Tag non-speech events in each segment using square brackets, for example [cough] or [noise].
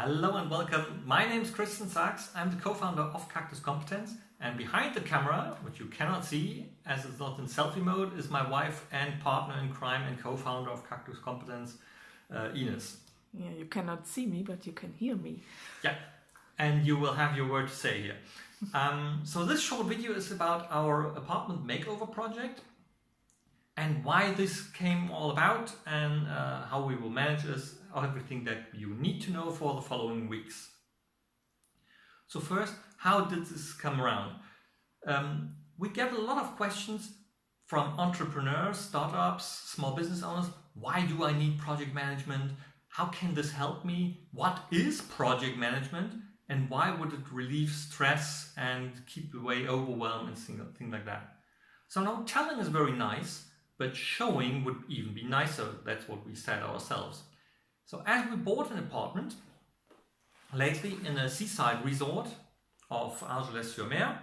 Hello and welcome. My name is Christian Sachs. I'm the co-founder of Cactus Competence and behind the camera, which you cannot see as it's not in selfie mode, is my wife and partner in crime and co-founder of Cactus Competence, uh, Ines. Yeah, you cannot see me, but you can hear me. Yeah, and you will have your word to say here. Um, so this short video is about our apartment makeover project and why this came all about and uh, how we will manage this, everything that you need to know for the following weeks. So first, how did this come around? Um, we get a lot of questions from entrepreneurs, startups, small business owners. Why do I need project management? How can this help me? What is project management? And why would it relieve stress and keep away overwhelm and things like that? So now telling is very nice, but showing would even be nicer. That's what we said ourselves. So as we bought an apartment lately in a seaside resort of Argelès-sur-Mer,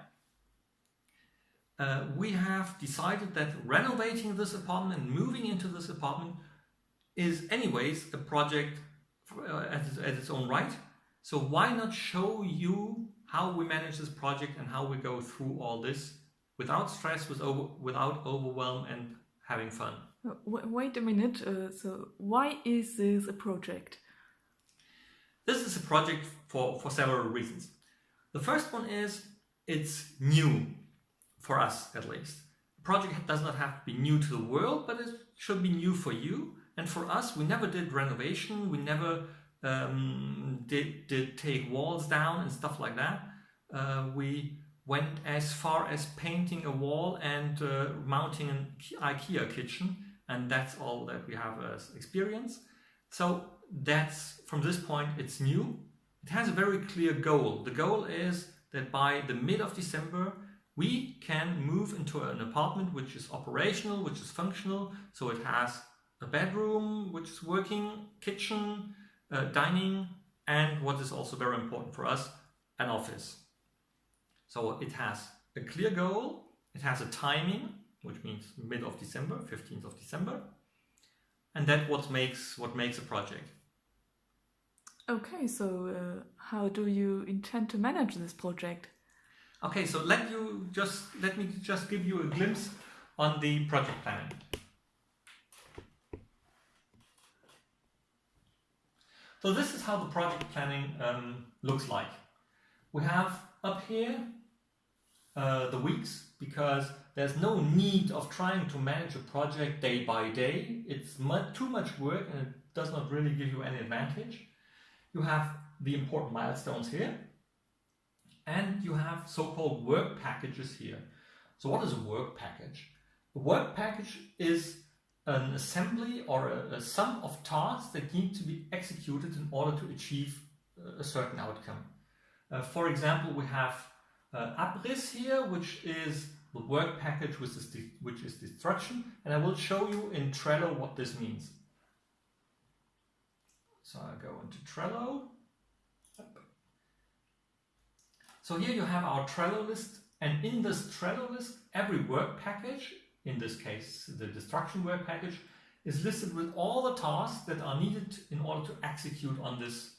uh, we have decided that renovating this apartment and moving into this apartment is anyways a project for, uh, at, at its own right. So why not show you how we manage this project and how we go through all this without stress, with over, without overwhelm and having fun. Uh, wait a minute, uh, so why is this a project? This is a project for, for several reasons. The first one is it's new, for us at least. The project does not have to be new to the world, but it should be new for you. And for us, we never did renovation, we never um, did, did take walls down and stuff like that. Uh, we went as far as painting a wall and uh, mounting an IKEA kitchen and that's all that we have as experience. So that's from this point it's new. It has a very clear goal. The goal is that by the mid of December we can move into an apartment which is operational, which is functional. So it has a bedroom which is working, kitchen, uh, dining and what is also very important for us, an office. So it has a clear goal, it has a timing, which means mid of December, 15th of December, and that what makes what makes a project. Okay, so uh, how do you intend to manage this project? Okay, so let you just let me just give you a glimpse on the project planning. So this is how the project planning um, looks like. We have up here uh, the weeks because there's no need of trying to manage a project day by day. It's much, too much work and it does not really give you any advantage. You have the important milestones here and you have so-called work packages here. So what is a work package? A work package is an assembly or a, a sum of tasks that need to be executed in order to achieve a certain outcome. Uh, for example, we have uh, abriss here, which is the work package which is, which is destruction, and I will show you in Trello what this means. So I go into Trello. So here you have our Trello list, and in this Trello list, every work package, in this case the destruction work package, is listed with all the tasks that are needed in order to execute on this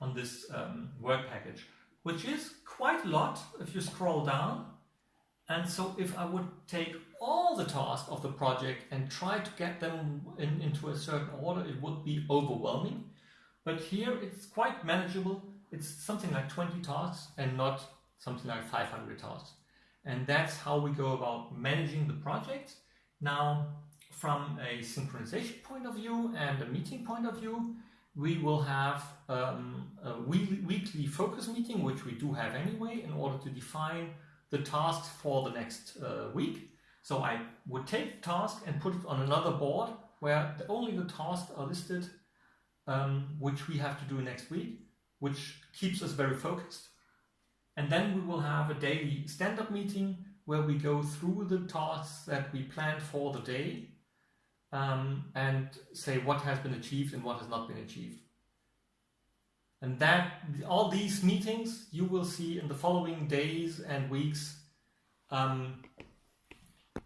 on this um, work package which is quite a lot if you scroll down. And so if I would take all the tasks of the project and try to get them in, into a certain order, it would be overwhelming. But here it's quite manageable. It's something like 20 tasks and not something like 500 tasks. And that's how we go about managing the project. Now, from a synchronization point of view and a meeting point of view, we will have um, a weekly focus meeting, which we do have anyway, in order to define the tasks for the next uh, week. So I would take the task and put it on another board where the, only the tasks are listed, um, which we have to do next week, which keeps us very focused. And then we will have a daily stand-up meeting where we go through the tasks that we planned for the day um, and say what has been achieved and what has not been achieved. And that all these meetings you will see in the following days and weeks um,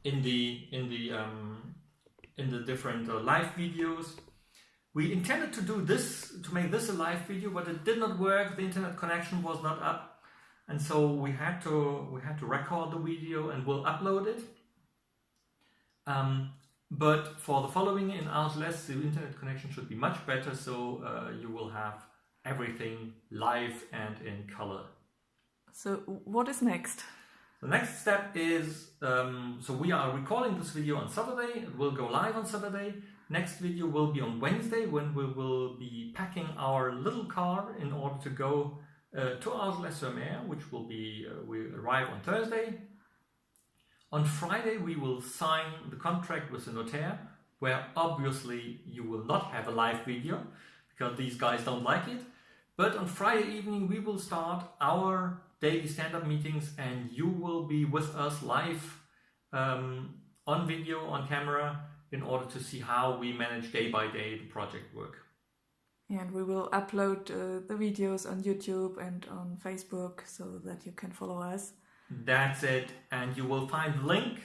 in the in the um, in the different uh, live videos. we intended to do this, to make this a live video, but it did not work. The internet connection was not up. And so we had to we had to record the video and we'll upload it. Um, but for the following in Argelès, the internet connection should be much better, so uh, you will have everything live and in color. So what is next? The next step is, um, so we are recording this video on Saturday, it will go live on Saturday. Next video will be on Wednesday when we will be packing our little car in order to go uh, to Argelès-sur-Mer, which will be, uh, we arrive on Thursday. On Friday we will sign the contract with the notaire, where obviously you will not have a live video, because these guys don't like it. But on Friday evening we will start our daily stand-up meetings and you will be with us live um, on video, on camera, in order to see how we manage day by day the project work. And we will upload uh, the videos on YouTube and on Facebook so that you can follow us. That's it. And you will find link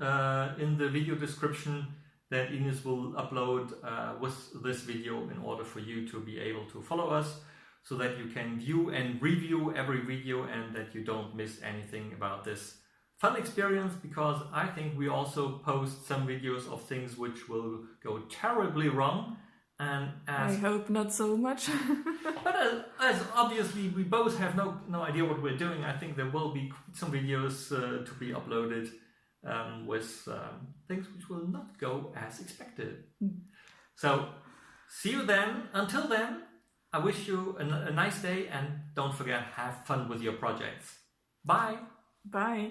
uh, in the video description that Ines will upload uh, with this video in order for you to be able to follow us so that you can view and review every video and that you don't miss anything about this fun experience because I think we also post some videos of things which will go terribly wrong and as I hope not so much. [laughs] but as, as, obviously we both have no no idea what we're doing, I think there will be some videos uh, to be uploaded um, with um, things which will not go as expected. Mm. So see you then. Until then, I wish you a, a nice day and don't forget have fun with your projects. Bye. Bye.